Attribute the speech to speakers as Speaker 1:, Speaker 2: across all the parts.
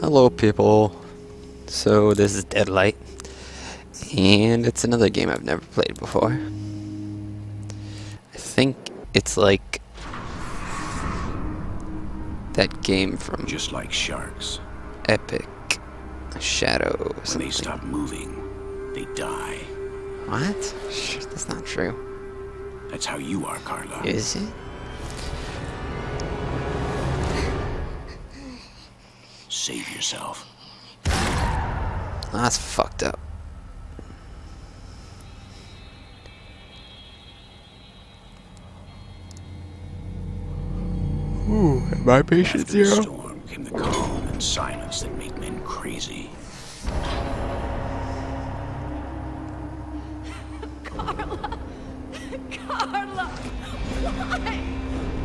Speaker 1: Hello people. So this is Deadlight. And it's another game I've never played before. I think it's like that game from
Speaker 2: Just like sharks.
Speaker 1: Epic Shadow or
Speaker 2: When they stop moving, they die.
Speaker 1: What? That's not true.
Speaker 2: That's how you are, Carla.
Speaker 1: Is it?
Speaker 2: Save yourself.
Speaker 1: That's fucked up. Ooh, my patient
Speaker 2: After the
Speaker 1: zero.
Speaker 2: storm came the calm and silence that make men crazy.
Speaker 3: Carla! Carla!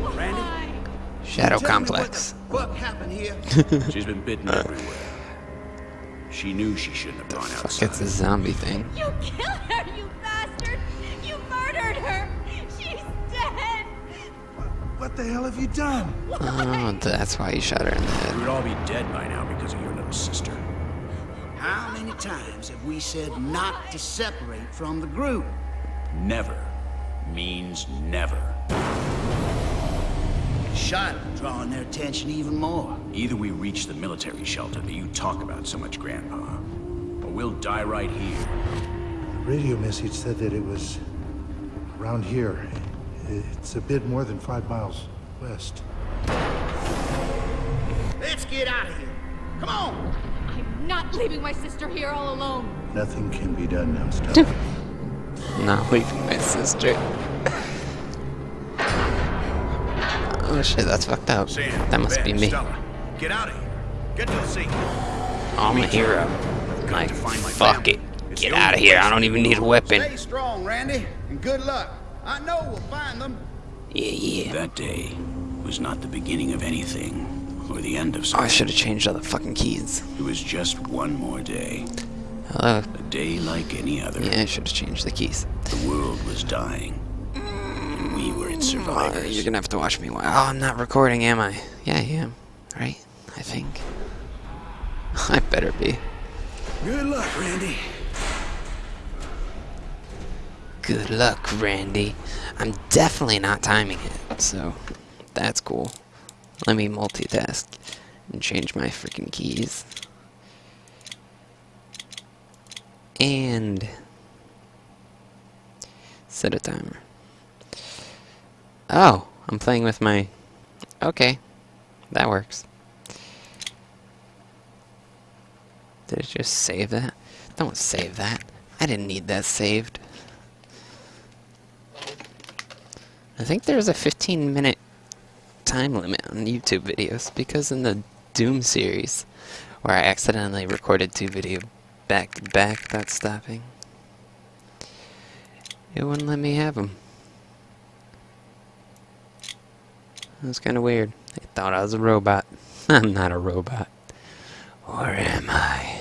Speaker 3: Why? Why?
Speaker 1: Shadow
Speaker 4: Tell me
Speaker 1: complex.
Speaker 4: What the fuck happened here?
Speaker 2: She's been bitten everywhere. She knew she shouldn't have gone
Speaker 1: Fuck,
Speaker 2: outside.
Speaker 1: it's a zombie thing.
Speaker 3: You killed her, you bastard! You murdered her! She's dead!
Speaker 4: what the hell have you done?
Speaker 1: Oh, that's why you shot her in the head.
Speaker 2: We'd all be dead by now because of your little sister.
Speaker 4: How many times have we said not to separate from the group?
Speaker 2: Never means never.
Speaker 4: Shot drawing their attention even more.
Speaker 2: Either we reach the military shelter that you talk about so much, Grandpa, or we'll die right here.
Speaker 5: The radio message said that it was around here. It's a bit more than five miles west.
Speaker 4: Let's get out of here. Come on.
Speaker 3: I'm not leaving my sister here all alone.
Speaker 5: Nothing can be done now, Stella.
Speaker 1: Not leaving my sister. Oh shit, that's fucked up.
Speaker 2: Sam,
Speaker 1: That must be me.
Speaker 2: Stella, get out of here. Get to the sea.
Speaker 1: I'm a hero.
Speaker 2: Got
Speaker 1: Like,
Speaker 2: to find my
Speaker 1: fuck
Speaker 2: family.
Speaker 1: it.
Speaker 2: It's
Speaker 1: Get out of here. I don't even need a weapon.
Speaker 4: Stay strong, Randy, and good luck. I know we'll find them.
Speaker 1: Yeah, yeah.
Speaker 2: That day was not the beginning of anything, or the end of
Speaker 1: Oh, I should have changed all the fucking keys.
Speaker 2: It was just one more day.
Speaker 1: Hello.
Speaker 2: A day like any other.
Speaker 1: Yeah, I should have changed the keys.
Speaker 2: The world was dying, and we were its
Speaker 1: Uh,
Speaker 2: survivors.
Speaker 1: you're gonna have to watch me. while- Oh, I'm not recording, am I? Yeah, I am. Right? I think. I better be.
Speaker 4: Good luck, Randy.
Speaker 1: Good luck, Randy. I'm definitely not timing it, so that's cool. Let me multitask and change my freaking keys. And set a timer. Oh, I'm playing with my. Okay, that works. Did it just save that? Don't save that. I didn't need that saved. I think there's a 15 minute time limit on YouTube videos because in the Doom series, where I accidentally recorded two videos back to back without stopping, it wouldn't let me have them. Was kind of weird. They thought I was a robot. I'm not a robot. Or am I?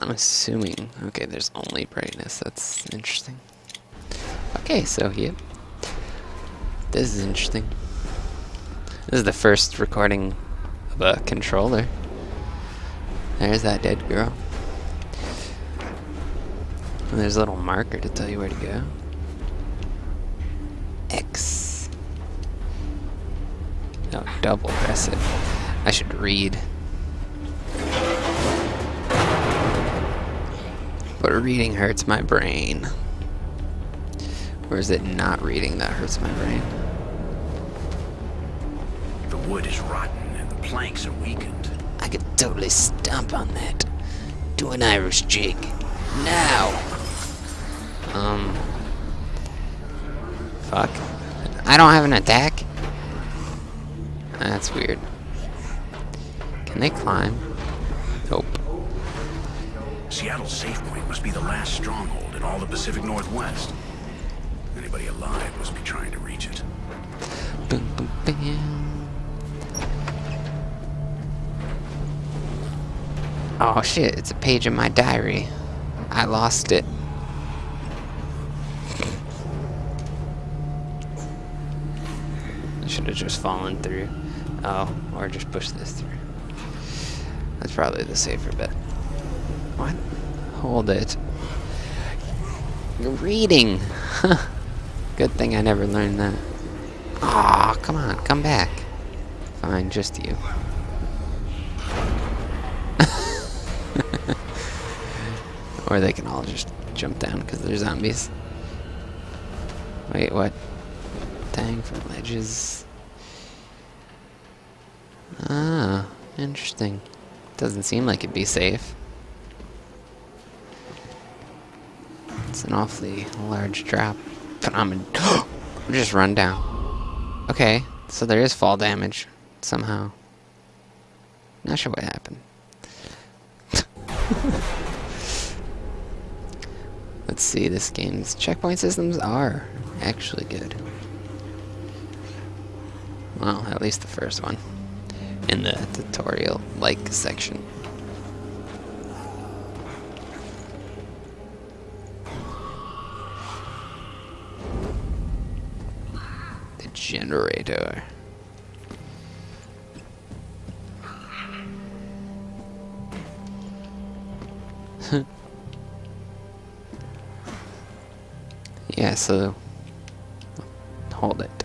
Speaker 1: I'm assuming. Okay, there's only brightness. That's interesting. Okay, so yep. This is interesting. This is the first recording of a controller. There's that dead girl. And there's a little marker to tell you where to go. X. No, double press it. I should read. But reading hurts my brain. Or is it not reading that hurts my brain?
Speaker 2: The wood is rotten and the planks are weakened.
Speaker 1: I could totally stomp on that. Do an Irish jig. Now! Um. Fuck. I don't have an attack? That's weird. Can they climb? Nope.
Speaker 2: Seattle's safe point must be the last stronghold in all the Pacific Northwest. Anybody alive must be trying to reach it.
Speaker 1: Boom, boom, bam. Oh shit, it's a page in my diary. I lost it. Should have just fallen through. Oh, or just pushed this through. That's probably the safer bet. What? Hold it. You're reading! Good thing I never learned that. Aw, come on, come back. Fine, just you. or they can all just jump down because they're zombies. Wait, what? Dang from ledges. Ah, interesting. Doesn't seem like it'd be safe. It's an awfully large drop. But I'm just run down. Okay, so there is fall damage somehow. Not sure what happened. Let's see, this game's checkpoint systems are actually good. Well, at least the first one. In the tutorial-like section. The generator. yeah, so hold it.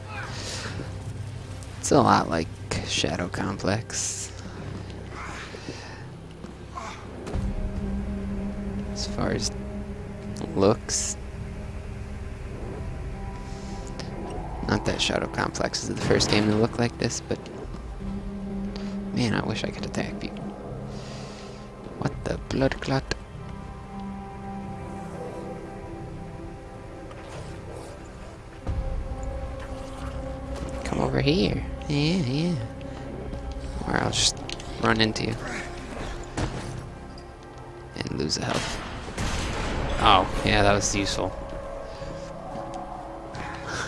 Speaker 1: It's a lot like Shadow Complex. As far as looks. Not that Shadow Complex is the first game to look like this, but man, I wish I could attack people. What the blood clot? Come over here. Yeah, yeah. Or I'll just run into you. And lose a health. Oh, yeah, that was useful.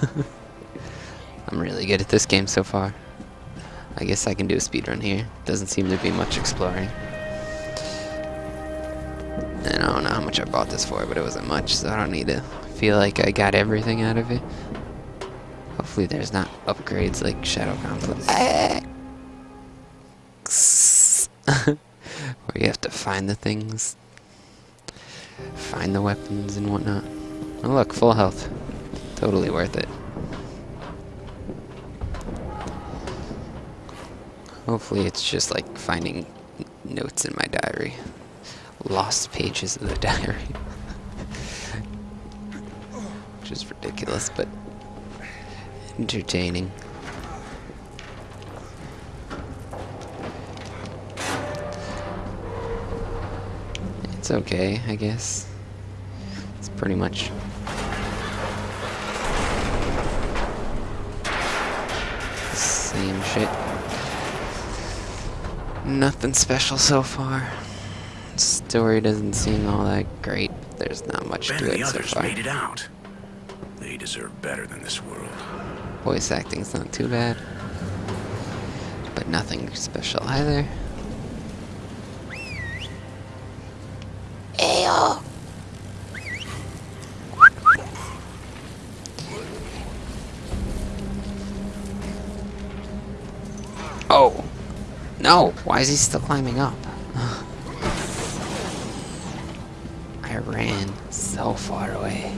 Speaker 1: I'm really good at this game so far. I guess I can do a speedrun here. Doesn't seem to be much exploring. And I don't know how much I bought this for, but it wasn't much, so I don't need to feel like I got everything out of it. Hopefully there's not upgrades like Shadow Complex. Where you have to find the things. Find the weapons and whatnot. Oh look, full health. Totally worth it. Hopefully it's just like finding notes in my diary. Lost pages of the diary. Which is ridiculous, but entertaining. It's okay, I guess. It's pretty much same shit. Nothing special so far. Story doesn't seem all that great. There's not much
Speaker 2: Ben
Speaker 1: to
Speaker 2: and
Speaker 1: it
Speaker 2: the
Speaker 1: so
Speaker 2: others
Speaker 1: far.
Speaker 2: made it out. They deserve better than this world.
Speaker 1: Voice acting's not too bad. But nothing special either. Ayo! Oh! No! Why is he still climbing up? I ran so far away.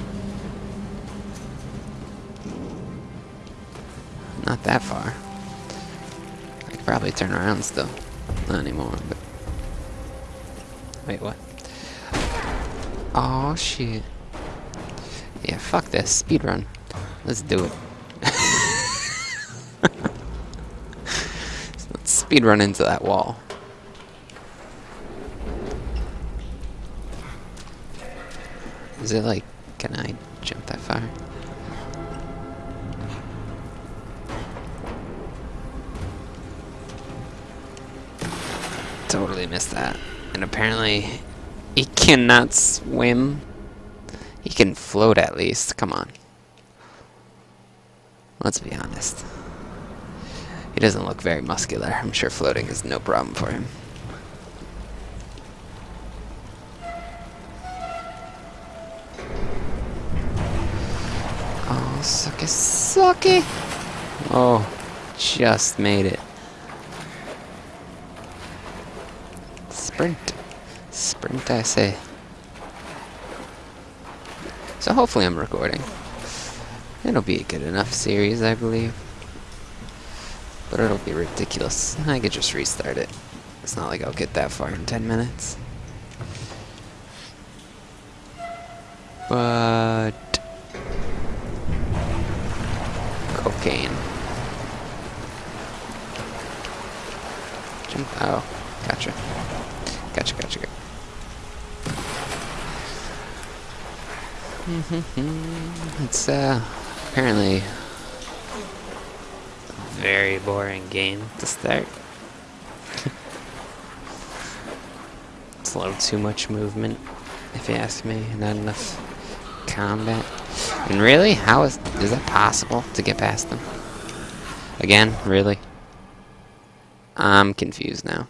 Speaker 1: Not that far. I could probably turn around still. Not anymore, but... Wait, what? Oh shit. Yeah, fuck this. Speedrun. Let's do it. Let's speedrun into that wall. Is it like, can I jump that far? Totally missed that. And apparently, he cannot swim. He can float at least. Come on. Let's be honest. He doesn't look very muscular. I'm sure floating is no problem for him. Oh, sucky, sucky. Oh, just made it. Sprint. Sprint, I say. So hopefully I'm recording. It'll be a good enough series, I believe. But it'll be ridiculous. I could just restart it. It's not like I'll get that far in 10 minutes. But... Cocaine. It's, uh, apparently a very boring game to start. it's a little too much movement, if you ask me, and not enough combat. And really, how is, is that possible to get past them? Again, really? I'm confused now.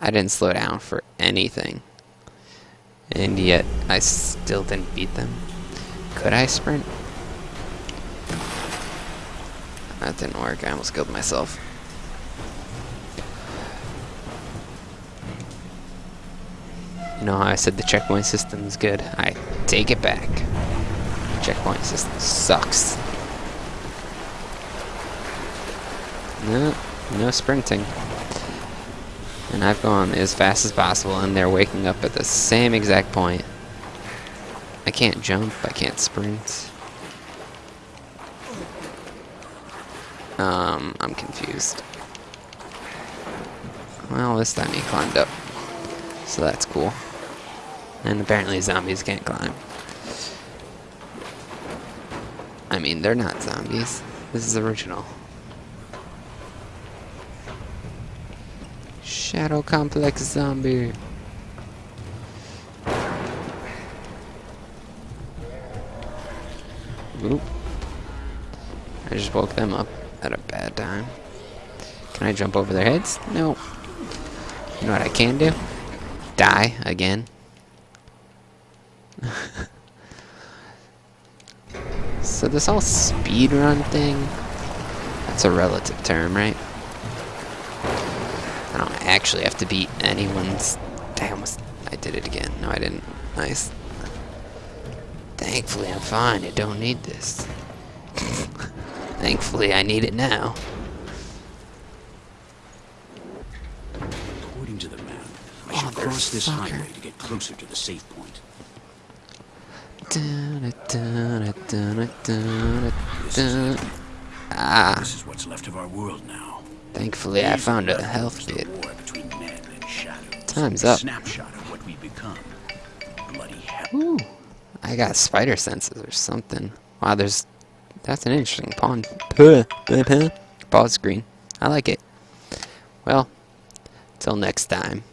Speaker 1: I didn't slow down for anything. And yet, I still didn't beat them. Could I sprint? That didn't work. I almost killed myself. You know I said the checkpoint system is good? I take it back. Checkpoint system sucks. No, no sprinting. And I've gone as fast as possible, and they're waking up at the same exact point. I can't jump, I can't sprint. Um, I'm confused. Well, this time he climbed up. So that's cool. And apparently zombies can't climb. I mean, they're not zombies. This is original. Shadow Complex Zombie. Oop. I just woke them up at a bad time. Can I jump over their heads? No. You know what I can do? Die again. so this whole speedrun thing, that's a relative term, right? I don't actually have to beat anyone's... I almost... I did it again. No, I didn't. Nice. Thankfully, I'm fine. I don't need this. Thankfully, I need it now.
Speaker 2: According to the map, I should cross this highway to get closer to the safe point.
Speaker 1: Ah,
Speaker 2: This is what's left of our world now.
Speaker 1: Thankfully I found a health kit.
Speaker 2: war between men and shadows.
Speaker 1: Time's up.
Speaker 2: Snapshot of what we become. Bloody hell.
Speaker 1: Ooh, I got spider senses or something. Wow, there's... That's an interesting pawn. Puh, puh, puh. Pause screen. I like it. Well, till next time.